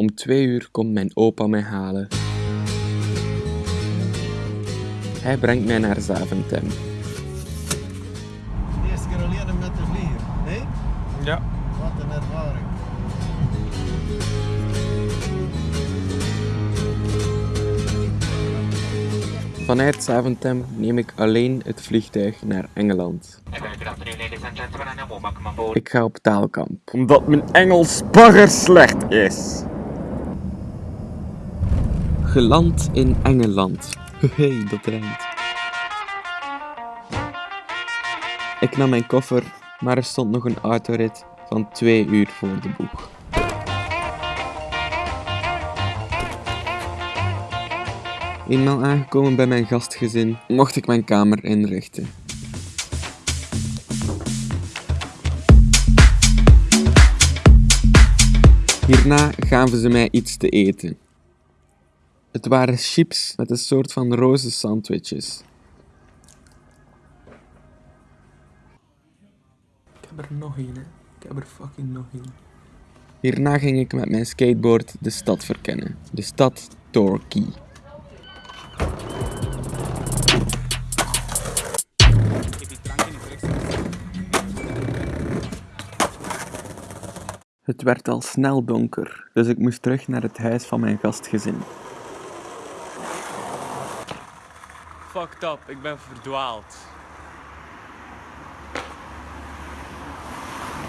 Om twee uur komt mijn opa mij halen. Hij brengt mij naar Zaventem. De eerste keer alleen met de vlieger. Hé? Ja. Wat een ervaring. Vanuit Zaventem neem ik alleen het vliegtuig naar Engeland. Ik ga op taalkamp. Omdat mijn Engels bagger slecht is. Geland in Engeland. Hey, dat rijmt. Ik nam mijn koffer, maar er stond nog een autorit van twee uur voor de boeg. Eenmaal aangekomen bij mijn gastgezin, mocht ik mijn kamer inrichten. Hierna gaven ze mij iets te eten. Het waren chips met een soort van roze sandwiches. Ik heb er nog één, hè. Ik heb er fucking nog één. Hierna ging ik met mijn skateboard de stad verkennen. De stad Torquay. Het werd al snel donker, dus ik moest terug naar het huis van mijn gastgezin. Fucked up, ik ben verdwaald.